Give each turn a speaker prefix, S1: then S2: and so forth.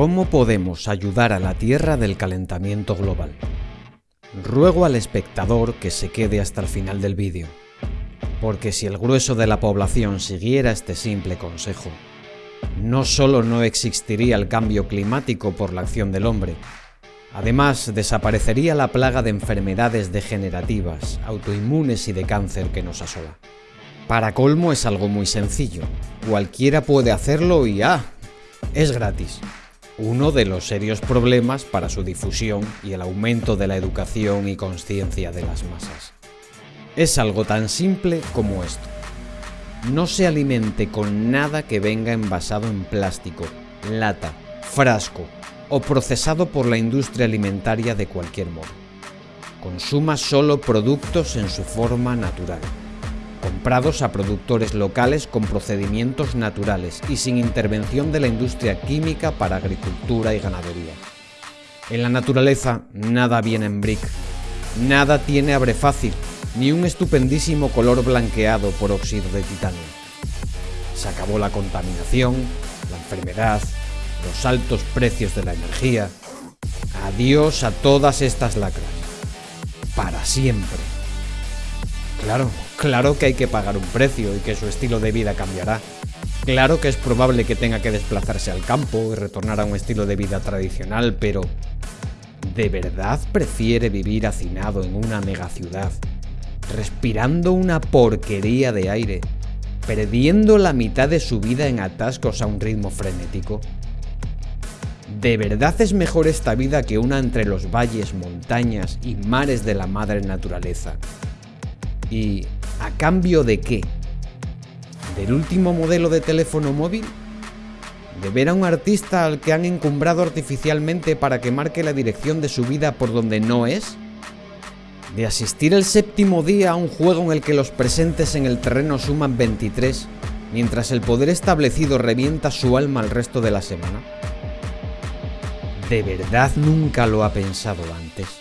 S1: ¿Cómo podemos ayudar a la Tierra del calentamiento global? Ruego al espectador que se quede hasta el final del vídeo, porque si el grueso de la población siguiera este simple consejo, no solo no existiría el cambio climático por la acción del hombre, además desaparecería la plaga de enfermedades degenerativas, autoinmunes y de cáncer que nos asola. Para colmo es algo muy sencillo, cualquiera puede hacerlo y ¡ah! Es gratis uno de los serios problemas para su difusión y el aumento de la educación y conciencia de las masas. Es algo tan simple como esto. No se alimente con nada que venga envasado en plástico, lata, frasco o procesado por la industria alimentaria de cualquier modo. Consuma solo productos en su forma natural comprados a productores locales con procedimientos naturales y sin intervención de la industria química para agricultura y ganadería. En la naturaleza nada viene en brick, nada tiene abre fácil, ni un estupendísimo color blanqueado por óxido de titanio. Se acabó la contaminación, la enfermedad, los altos precios de la energía. Adiós a todas estas lacras. Para siempre. Claro, claro que hay que pagar un precio y que su estilo de vida cambiará. Claro que es probable que tenga que desplazarse al campo y retornar a un estilo de vida tradicional, pero ¿de verdad prefiere vivir hacinado en una megaciudad, respirando una porquería de aire, perdiendo la mitad de su vida en atascos a un ritmo frenético? ¿De verdad es mejor esta vida que una entre los valles, montañas y mares de la madre naturaleza? ¿Y a cambio de qué? ¿Del último modelo de teléfono móvil? ¿De ver a un artista al que han encumbrado artificialmente para que marque la dirección de su vida por donde no es? ¿De asistir el séptimo día a un juego en el que los presentes en el terreno suman 23, mientras el poder establecido revienta su alma al resto de la semana? ¿De verdad nunca lo ha pensado antes?